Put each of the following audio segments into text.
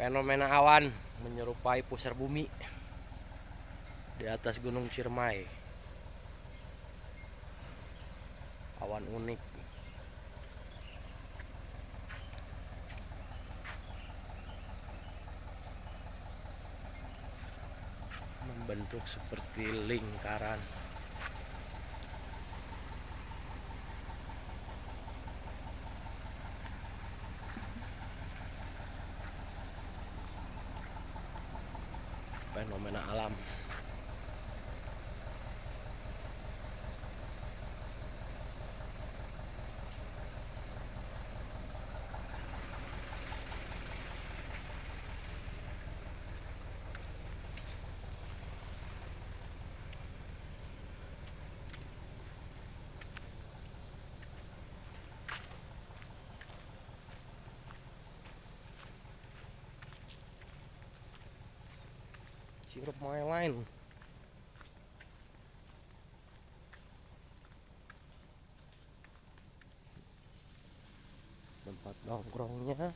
Fenomena awan menyerupai pusar bumi di atas Gunung Ciremai. Awan unik. Membentuk seperti lingkaran. Fenomena alam sirup my line tempat nongkrongnya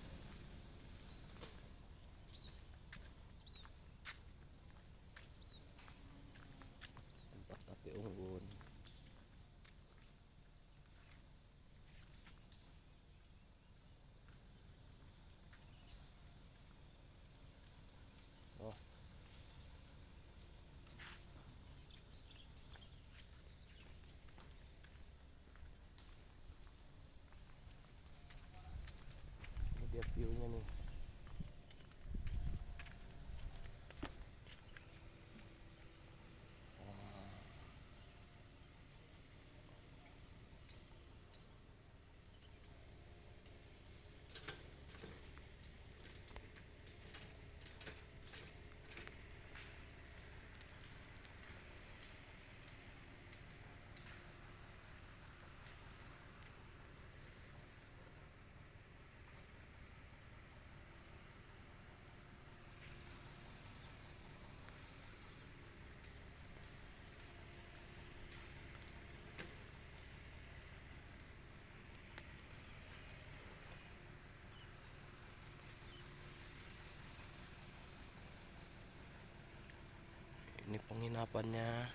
penginapannya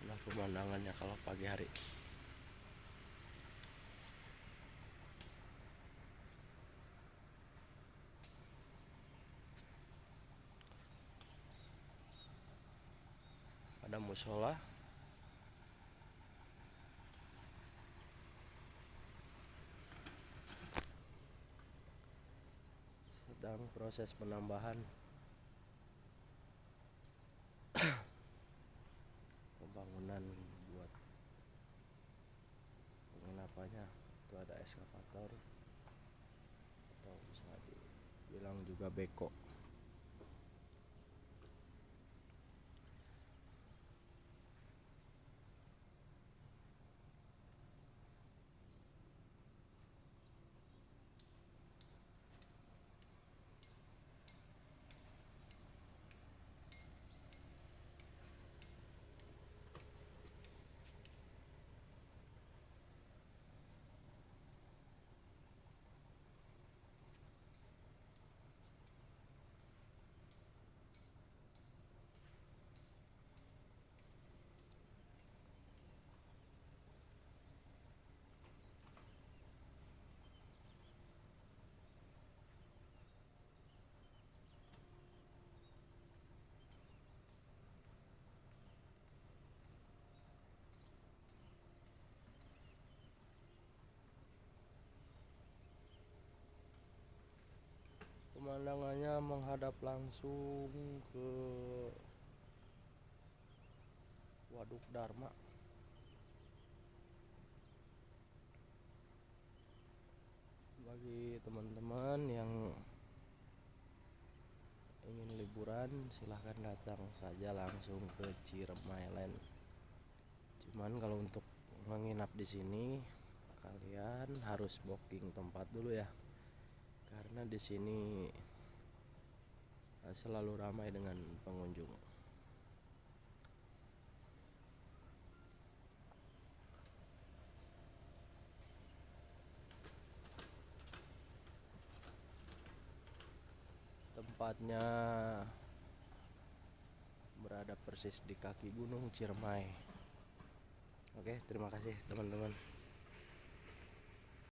inilah pemandangannya kalau pagi hari. Ada musola sedang proses penambahan. Pembangunan buat penginapannya itu ada eskavator atau bisa dibilang juga beko pemandangannya menghadap langsung ke Waduk Dharma. Bagi teman-teman yang ingin liburan silahkan datang saja langsung ke Ciremai Land cuman kalau untuk menginap di sini kalian harus booking tempat dulu ya. Karena di sini Eh, selalu ramai dengan pengunjung. Tempatnya berada persis di kaki Gunung Ciremai. Oke, terima kasih teman-teman.